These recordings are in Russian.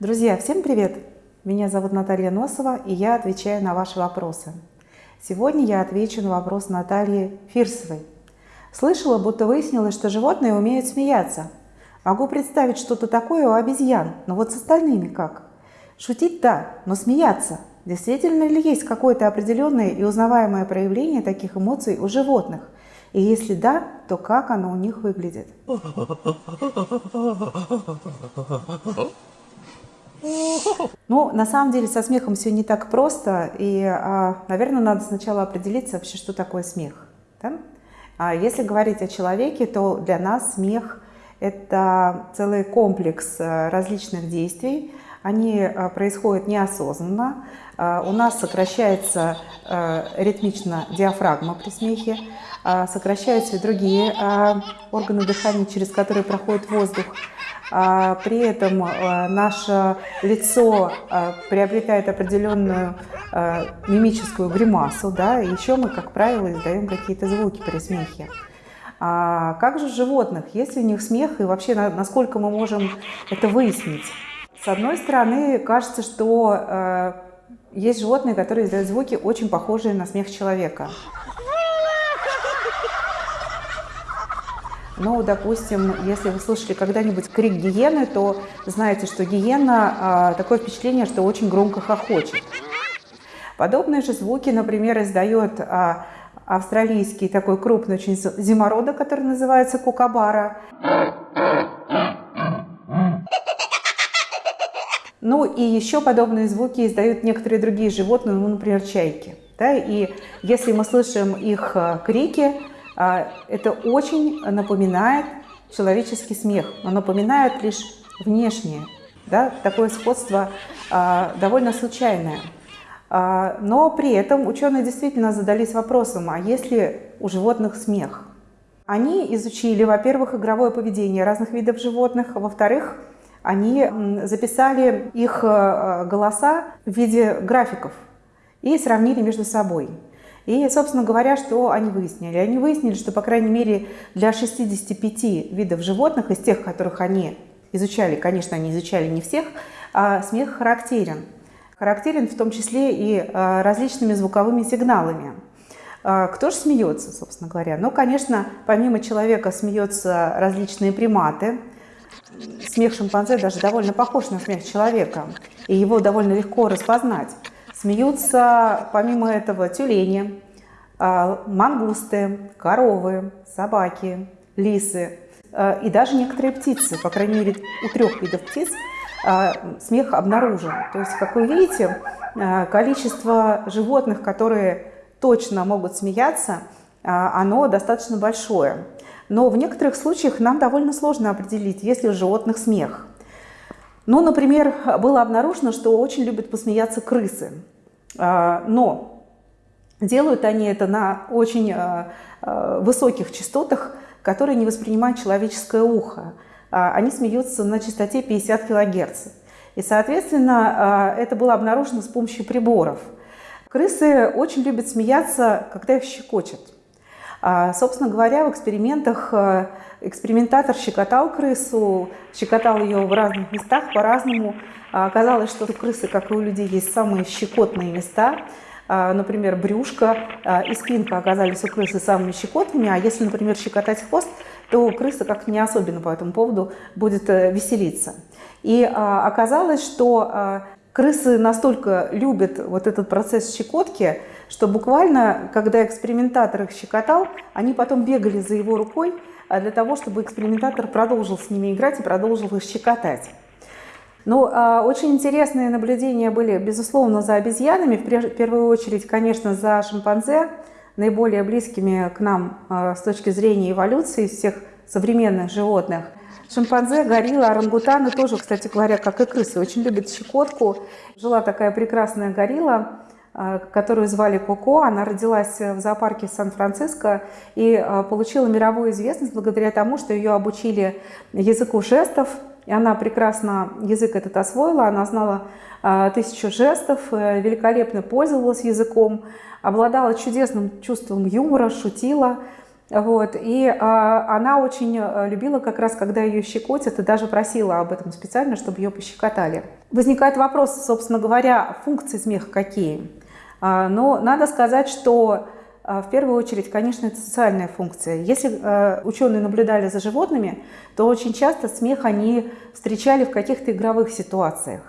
Друзья, всем привет! Меня зовут Наталья Носова, и я отвечаю на ваши вопросы. Сегодня я отвечу на вопрос Натальи Фирсовой. Слышала, будто выяснилось, что животные умеют смеяться. Могу представить что-то такое у обезьян, но вот с остальными как? Шутить – да, но смеяться – действительно ли есть какое-то определенное и узнаваемое проявление таких эмоций у животных? И если да, то как оно у них выглядит? Ну, на самом деле со смехом все не так просто, и, а, наверное, надо сначала определиться вообще, что такое смех. Да? А если говорить о человеке, то для нас смех – это целый комплекс э, различных действий, они э, происходят неосознанно, э, у нас сокращается ритмично диафрагма при смехе, сокращаются и другие органы дыхания, через которые проходит воздух, при этом э, наше лицо э, приобретает определенную э, мимическую гримасу, да, и еще мы, как правило, издаем какие-то звуки при смехе. А как же животных? Есть ли у них смех и вообще насколько мы можем это выяснить? С одной стороны, кажется, что есть животные, которые издают звуки, очень похожие на смех человека. Ну, допустим, если вы слышали когда-нибудь крик гиены, то знаете, что гиена а, такое впечатление, что очень громко хохочет. Подобные же звуки, например, издает а, австралийский такой крупный очень зимородок, который называется кукабара. Ну и еще подобные звуки издают некоторые другие животные, ну, например, чайки. Да? И если мы слышим их а, крики, а, это очень напоминает человеческий смех, но напоминает лишь внешнее. Да? Такое сходство а, довольно случайное. Но при этом ученые действительно задались вопросом, а есть ли у животных смех? Они изучили, во-первых, игровое поведение разных видов животных, во-вторых, они записали их голоса в виде графиков и сравнили между собой. И, собственно говоря, что они выяснили? Они выяснили, что, по крайней мере, для 65 видов животных, из тех, которых они изучали, конечно, они изучали не всех, а смех характерен. Характерен в том числе и а, различными звуковыми сигналами. А, кто же смеется, собственно говоря? Ну, конечно, помимо человека смеются различные приматы. Смех шимпанзе даже довольно похож на смех человека, и его довольно легко распознать. Смеются, помимо этого, тюлени, а, мангусты, коровы, собаки, лисы а, и даже некоторые птицы. По крайней мере, у трех видов птиц а, смех обнаружен. То есть, как вы видите, количество животных, которые точно могут смеяться, оно достаточно большое. Но в некоторых случаях нам довольно сложно определить, есть ли у животных смех. Ну, например, было обнаружено, что очень любят посмеяться крысы. А, но делают они это на очень а, а, высоких частотах, которые не воспринимают человеческое ухо. Они смеются на частоте 50 кГц. И, соответственно, это было обнаружено с помощью приборов. Крысы очень любят смеяться, когда их щекочут. Собственно говоря, в экспериментах экспериментатор щекотал крысу, щекотал ее в разных местах по-разному. Оказалось, что у крысы, как и у людей, есть самые щекотные места. Например, брюшко и спинка оказались у крысы самыми щекотными, а если, например, щекотать хвост, то крыса как не особенно по этому поводу будет э, веселиться. И оказалось, что крысы настолько любят вот этот процесс щекотки, что буквально, когда экспериментатор их щекотал, они потом бегали за его рукой, а для того, чтобы экспериментатор продолжил с ними играть и продолжил их щекотать. Ну, очень интересные наблюдения были, безусловно, за обезьянами, в первую очередь, конечно, за шимпанзе, наиболее близкими к нам а, с точки зрения эволюции из всех современных животных. Шимпанзе, горилла, орангутаны тоже, кстати говоря, как и крысы, очень любят щекотку. Жила такая прекрасная горилла, а, которую звали Коко. Она родилась в зоопарке Сан-Франциско и а, получила мировую известность благодаря тому, что ее обучили языку жестов. И она прекрасно язык этот освоила, она знала а, тысячу жестов, э, великолепно пользовалась языком, обладала чудесным чувством юмора, шутила. Вот, и а, она очень э, любила как раз, когда ее щекотят, и даже просила об этом специально, чтобы ее пощекотали. Возникает вопрос, собственно говоря, функции смеха какие? А, но надо сказать, что а, в первую очередь, конечно, это социальная функция. Если э, ученые наблюдали за животными, то очень часто смех они встречали в каких-то игровых ситуациях.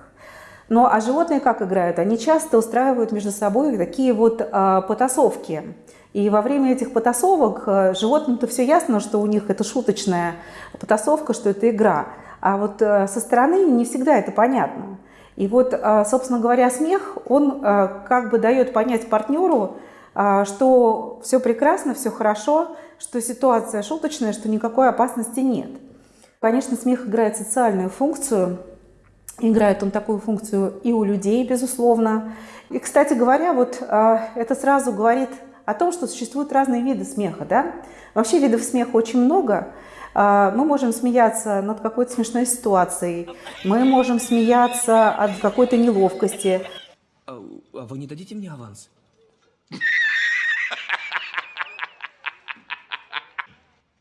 Ну а животные как играют? Они часто устраивают между собой такие вот э, потасовки. И во время этих потасовок э, животным-то все ясно, что у них это шуточная потасовка, что это игра. А вот э, со стороны не всегда это понятно. И вот, э, собственно говоря, смех, он как бы дает понять партнеру, что все прекрасно, все хорошо, что ситуация шуточная, что никакой опасности нет. Конечно, смех играет социальную функцию, играет он такую функцию и у людей, безусловно. И, кстати говоря, вот это сразу говорит о том, что существуют разные виды смеха. Да? Вообще видов смеха очень много. А, мы можем смеяться над какой-то смешной ситуацией, мы можем смеяться от какой-то неловкости. А, а вы не дадите мне аванс?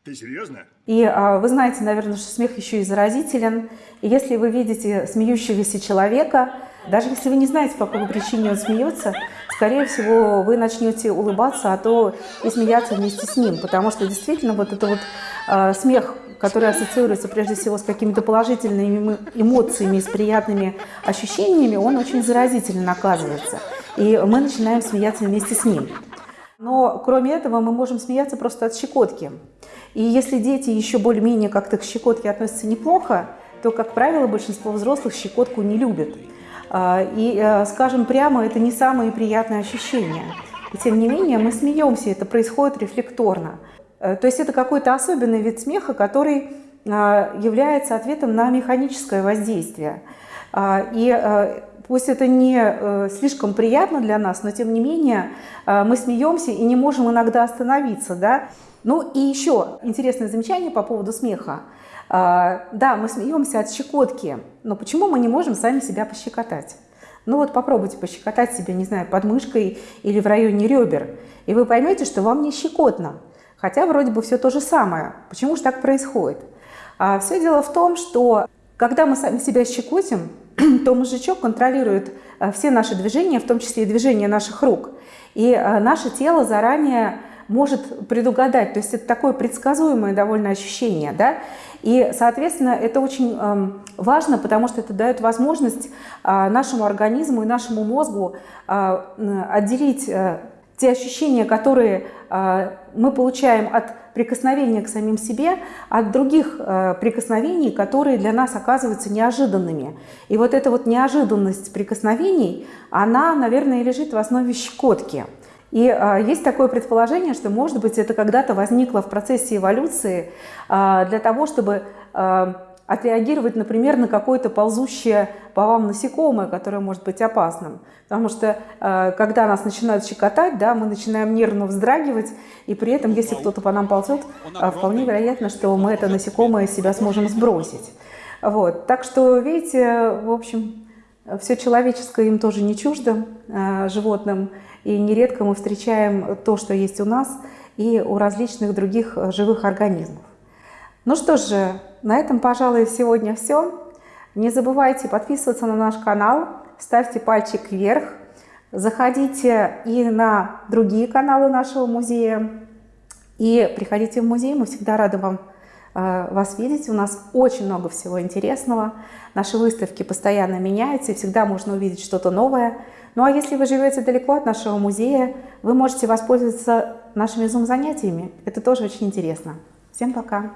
Ты серьезно? И а, вы знаете, наверное, что смех еще и заразителен. И если вы видите смеющегося человека, даже если вы не знаете, по какой причине он смеется, скорее всего, вы начнете улыбаться, а то и смеяться вместе с ним. Потому что действительно вот это вот э, смех, который ассоциируется прежде всего с какими-то положительными эмоциями, с приятными ощущениями, он очень заразителен оказывается. И мы начинаем смеяться вместе с ним. Но кроме этого мы можем смеяться просто от щекотки. И если дети еще более-менее как-то к щекотке относятся неплохо, то, как правило, большинство взрослых щекотку не любят. А, и, э, скажем прямо, это не самые приятные ощущения. И тем не менее мы смеемся, это происходит рефлекторно. Э, то есть это какой-то особенный вид смеха, который а, является ответом на механическое воздействие. А, и э, пусть это не слишком приятно для нас, но тем не менее мы смеемся и не можем иногда остановиться. Да? Ну и еще интересное замечание по поводу смеха. А, да, мы смеемся от щекотки, но почему мы не можем сами себя пощекотать? Ну вот попробуйте пощекотать себя, не знаю, под мышкой или в районе ребер, и вы поймете, что вам не щекотно. Хотя вроде бы все то же самое. Почему же так происходит? А все дело в том, что когда мы сами себя щекотим, то мозжечок контролирует а, все наши движения, в том числе и движения наших рук. И а, наше тело заранее может предугадать. То есть это такое предсказуемое довольно ощущение. Да? И, соответственно, это очень э, важно, потому что это дает возможность э, нашему организму и нашему мозгу э, отделить э, те ощущения, которые э, мы получаем от прикосновения к самим себе, от других э, прикосновений, которые для нас оказываются неожиданными. И вот эта вот неожиданность прикосновений, она, наверное, лежит в основе щекотки. И а, есть такое предположение, что, может быть, это когда-то возникло в процессе эволюции а, для того, чтобы а, отреагировать, например, на какое-то ползущее по вам насекомое, которое может быть опасным. Потому что когда нас начинают щекотать, да, мы начинаем нервно вздрагивать, и при этом, если кто-то по нам ползет, вполне вероятно, что мы это насекомое себя сможем сбросить. Вот. Так что, видите, в общем, все человеческое им тоже не чуждо, а, животным. И нередко мы встречаем то, что есть у нас и у различных других э, живых организмов. Ну что же, на этом, пожалуй, сегодня все. Не забывайте подписываться на наш канал, ставьте пальчик вверх, заходите и на другие каналы нашего музея. И приходите в музей, мы всегда рады вам вас видеть. У нас очень много всего интересного. Наши выставки постоянно меняются, и всегда можно увидеть что-то новое. Ну а если вы живете далеко от нашего музея, вы можете воспользоваться нашими зум-занятиями. Это тоже очень интересно. Всем пока!